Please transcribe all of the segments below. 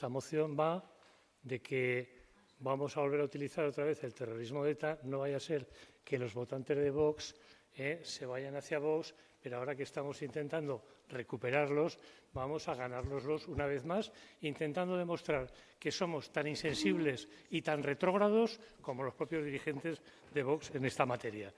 Esta moción va de que vamos a volver a utilizar otra vez el terrorismo de ETA, no vaya a ser que los votantes de Vox eh, se vayan hacia Vox, pero ahora que estamos intentando recuperarlos, vamos a ganárnoslos una vez más, intentando demostrar que somos tan insensibles y tan retrógrados como los propios dirigentes de Vox en esta materia.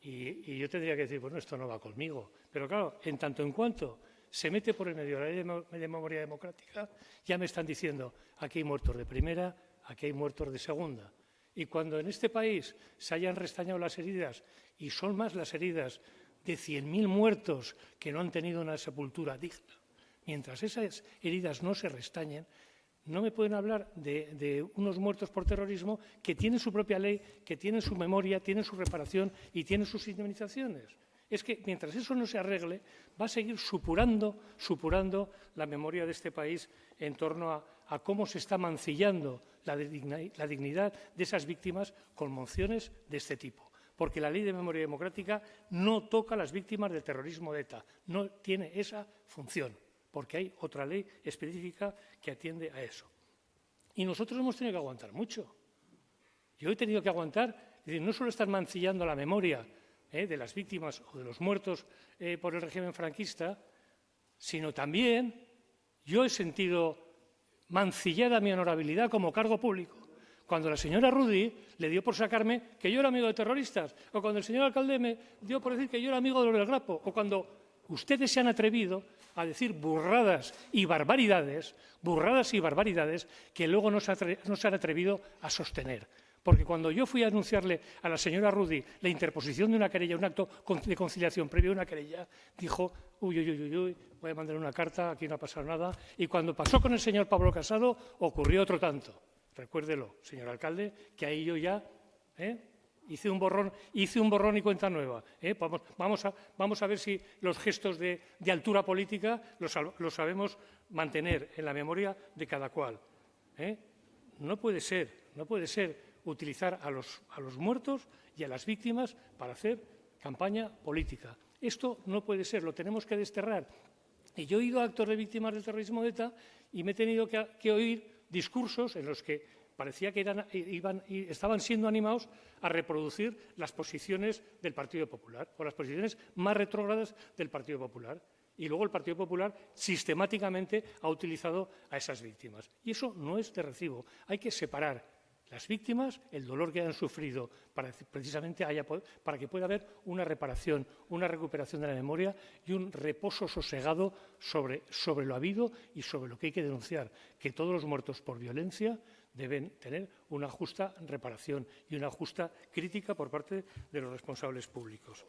Y, y yo tendría que decir, bueno, esto no va conmigo. Pero claro, en tanto en cuanto se mete por el medio la ley de memoria democrática, ya me están diciendo, aquí hay muertos de primera, aquí hay muertos de segunda. Y cuando en este país se hayan restañado las heridas, y son más las heridas de 100.000 muertos que no han tenido una sepultura digna, mientras esas heridas no se restañen, no me pueden hablar de, de, unos muertos por terrorismo que tienen su propia ley, que tienen su memoria, tienen su reparación y tienen sus indemnizaciones es que mientras eso no se arregle, va a seguir supurando, supurando la memoria de este país en torno a, cómo se está mancillando la, dignidad de esas víctimas con mociones de este tipo. Porque la ley de memoria democrática no toca a las víctimas del terrorismo de ETA, no tiene esa función, porque hay otra ley específica que atiende a eso. Y nosotros hemos tenido que aguantar mucho. Yo he tenido que aguantar, no solo estar mancillando la memoria eh, de las víctimas o de los muertos eh, por el régimen franquista, sino también yo he sentido mancillada mi honorabilidad como cargo público. Cuando la señora Rudy le dio por sacarme que yo era amigo de terroristas, o cuando el señor alcalde me dio por decir que yo era amigo de los del Grapo, o cuando ustedes se han atrevido a decir burradas y barbaridades, burradas y barbaridades que luego no se, no se han atrevido a sostener. Porque cuando yo fui a anunciarle a la señora Rudy la interposición de una querella, un acto de conciliación previo a una querella, dijo, uy, uy, uy, uy, voy a mandar una carta, aquí no ha pasado nada. Y cuando pasó con el señor Pablo Casado, ocurrió otro tanto. Recuérdelo, señor alcalde, que ahí yo ya ¿eh? hice, un borrón, hice un borrón y cuenta nueva. ¿eh? Vamos, a, ver si los gestos de, altura política los, los, sabemos mantener en la memoria de cada cual. ¿eh? No puede ser, no puede ser utilizar a los, muertos y a las víctimas para hacer campaña política. Esto no puede ser, lo tenemos que desterrar. Y yo he ido a actos de víctimas del terrorismo de ETA y me he tenido que, oír discursos en los que parecía que iban, estaban siendo animados a reproducir las posiciones del Partido Popular o las posiciones más retrógradas del Partido Popular. Y luego el Partido Popular sistemáticamente ha utilizado a esas víctimas. Y eso no es de recibo. Hay que separar las víctimas, el dolor que han sufrido, para precisamente haya, para que pueda haber una reparación, una recuperación de la memoria y un reposo sosegado sobre, sobre lo habido y sobre lo que hay que denunciar, que todos los muertos por violencia deben tener una justa reparación y una justa crítica por parte de los responsables públicos.